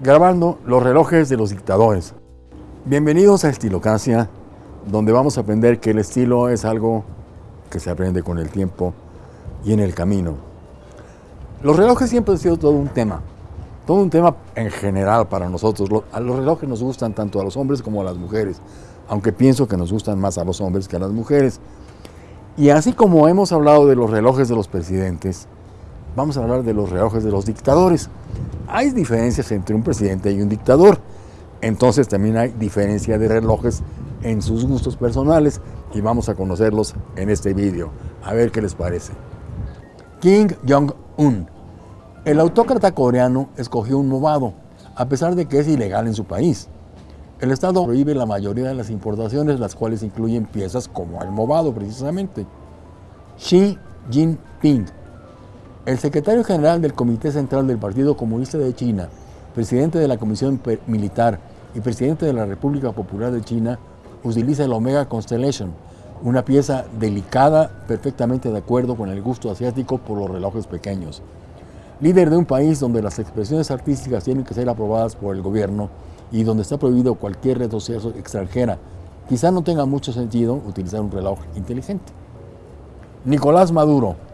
grabando los relojes de los dictadores. Bienvenidos a Estilocacia, donde vamos a aprender que el estilo es algo que se aprende con el tiempo y en el camino. Los relojes siempre han sido todo un tema, todo un tema en general para nosotros. Los relojes nos gustan tanto a los hombres como a las mujeres, aunque pienso que nos gustan más a los hombres que a las mujeres. Y así como hemos hablado de los relojes de los presidentes, vamos a hablar de los relojes de los dictadores. Hay diferencias entre un presidente y un dictador. Entonces también hay diferencia de relojes en sus gustos personales y vamos a conocerlos en este vídeo. A ver qué les parece. Kim Jong-un. El autócrata coreano escogió un movado, a pesar de que es ilegal en su país. El Estado prohíbe la mayoría de las importaciones, las cuales incluyen piezas como el movado precisamente. Xi Jinping el secretario general del Comité Central del Partido Comunista de China, presidente de la Comisión Militar y presidente de la República Popular de China, utiliza el Omega Constellation, una pieza delicada perfectamente de acuerdo con el gusto asiático por los relojes pequeños. Líder de un país donde las expresiones artísticas tienen que ser aprobadas por el gobierno y donde está prohibido cualquier red social extranjera, quizá no tenga mucho sentido utilizar un reloj inteligente. Nicolás Maduro,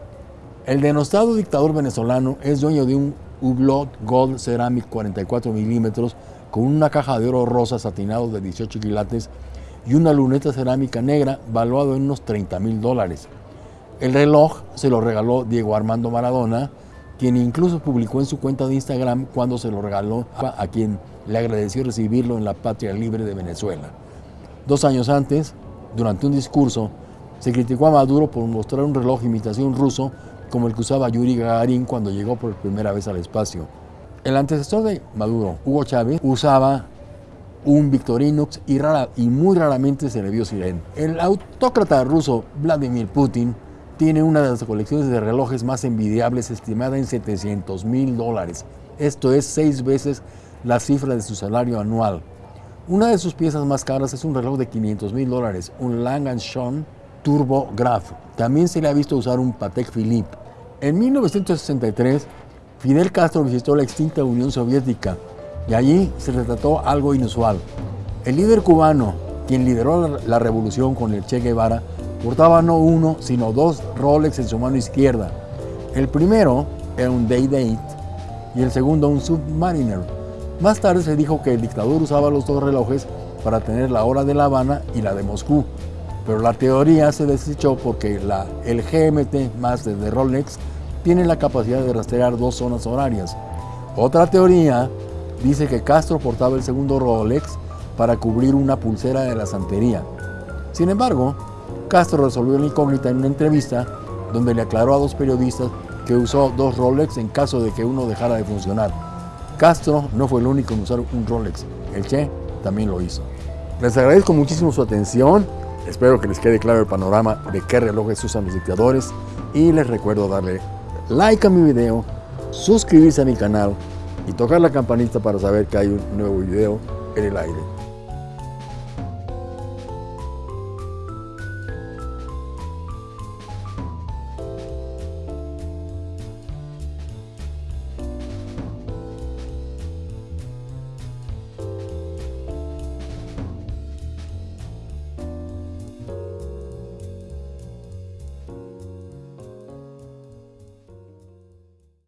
el denostado dictador venezolano es dueño de un Hublot Gold Ceramic 44 milímetros con una caja de oro rosa satinado de 18 quilates y una luneta cerámica negra valuado en unos 30 mil dólares. El reloj se lo regaló Diego Armando Maradona, quien incluso publicó en su cuenta de Instagram cuando se lo regaló a quien le agradeció recibirlo en la patria libre de Venezuela. Dos años antes, durante un discurso, se criticó a Maduro por mostrar un reloj imitación ruso como el que usaba Yuri Gagarin cuando llegó por primera vez al espacio. El antecesor de Maduro, Hugo Chávez, usaba un Victorinox y, muy raramente se le vio sirena. El autócrata ruso Vladimir Putin tiene una de las colecciones de relojes más envidiables estimada en 700 mil dólares. Esto es seis veces la cifra de su salario anual. Una de sus piezas más caras es un reloj de 500 mil dólares, un Lang Son Turbo Graph. También se le ha visto usar un Patek Philippe. En 1963, Fidel Castro visitó la extinta Unión Soviética y allí se retrató algo inusual. El líder cubano, quien lideró la revolución con el Che Guevara, portaba no uno, sino dos Rolex en su mano izquierda. El primero era un Day Date y el segundo un Submariner. Más tarde se dijo que el dictador usaba los dos relojes para tener la hora de La Habana y la de Moscú, pero la teoría se desechó porque la, el GMT Master de Rolex tiene la capacidad de rastrear dos zonas horarias. Otra teoría dice que Castro portaba el segundo Rolex para cubrir una pulsera de la santería. Sin embargo, Castro resolvió la incógnita en una entrevista donde le aclaró a dos periodistas que usó dos Rolex en caso de que uno dejara de funcionar. Castro no fue el único en usar un Rolex, el Che también lo hizo. Les agradezco muchísimo su atención Espero que les quede claro el panorama de qué relojes usan los dictadores y les recuerdo darle like a mi video, suscribirse a mi canal y tocar la campanita para saber que hay un nuevo video en el aire.